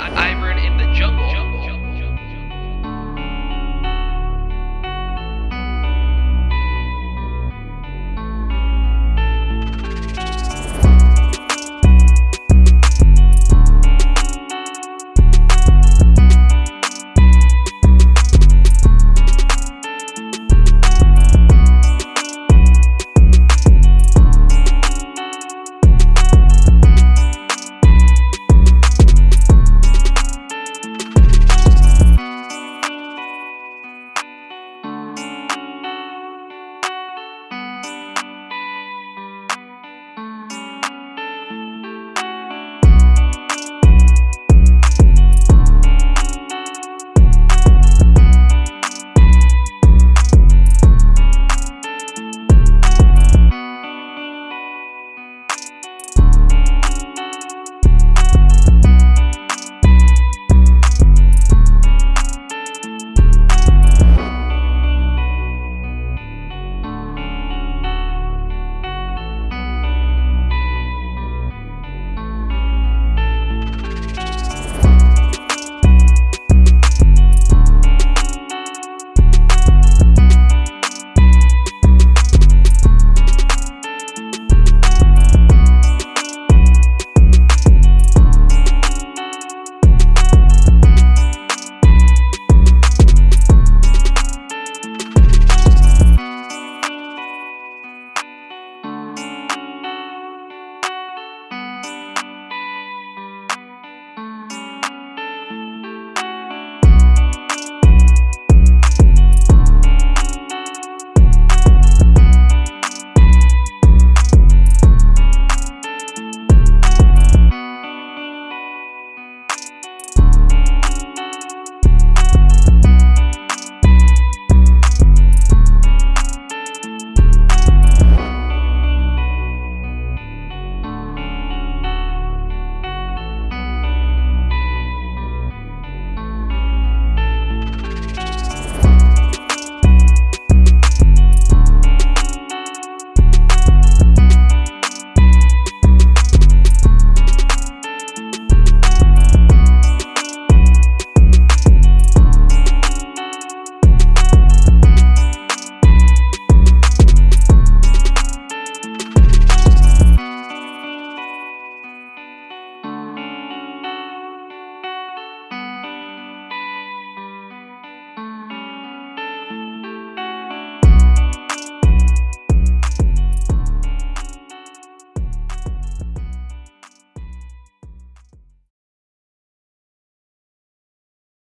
I- in the Jungle.